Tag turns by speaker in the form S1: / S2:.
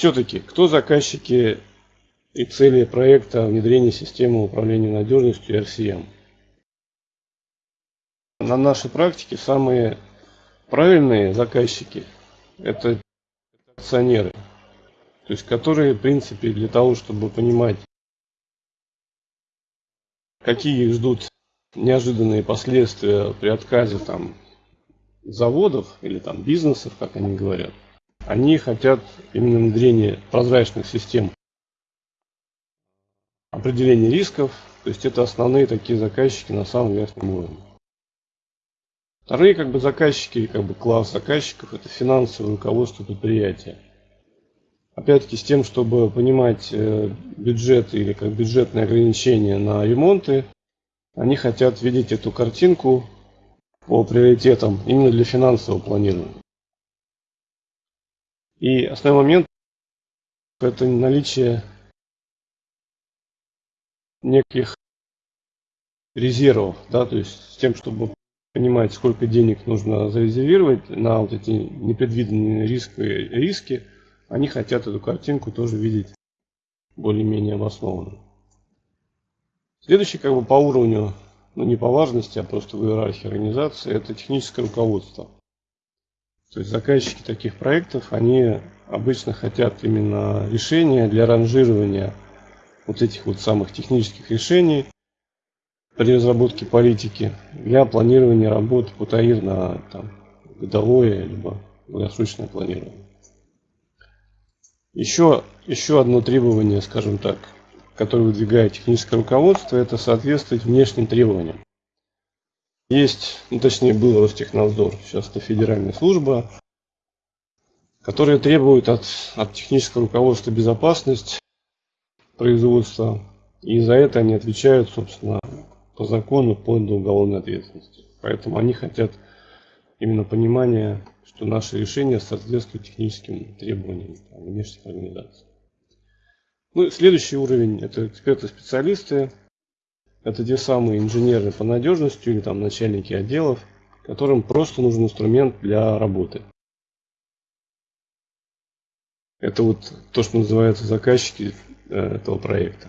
S1: Все-таки, кто заказчики и цели проекта внедрения системы управления надежностью RCM? На нашей практике самые правильные заказчики – это акционеры, то есть которые, в принципе, для того, чтобы понимать, какие их ждут неожиданные последствия при отказе там заводов или там бизнесов, как они говорят, они хотят именно внедрения прозрачных систем определения рисков, то есть это основные такие заказчики на самом верхнем уровне. Вторые как бы заказчики, как бы класс заказчиков, это финансовое руководство предприятия. Опять-таки с тем, чтобы понимать э, бюджет или как бюджетные ограничения на ремонты, они хотят видеть эту картинку по приоритетам именно для финансового планирования. И основной момент – это наличие неких резервов, да, то есть с тем, чтобы понимать, сколько денег нужно зарезервировать на вот эти непредвиденные риски, риски они хотят эту картинку тоже видеть более-менее обоснованно. Следующий как бы по уровню, ну не по важности, а просто в иерархии организации, это техническое руководство. То есть заказчики таких проектов, они обычно хотят именно решения для ранжирования вот этих вот самых технических решений при разработке политики для планирования работ по ТАИР на там, годовое либо долгосрочное планирование. Еще, еще одно требование, скажем так, которое выдвигает техническое руководство, это соответствовать внешним требованиям. Есть, ну, точнее был Ростехнадзор, сейчас это федеральная служба, которая требует от, от технического руководства безопасность производства, и за это они отвечают, собственно, по закону, вплоть уголовной ответственности. Поэтому они хотят именно понимания, что наши решения соответствуют техническим требованиям внешних организаций. Ну, следующий уровень – это эксперты-специалисты. Это те самые инженеры по надежности или там начальники отделов, которым просто нужен инструмент для работы. Это вот то, что называется заказчики э, этого проекта.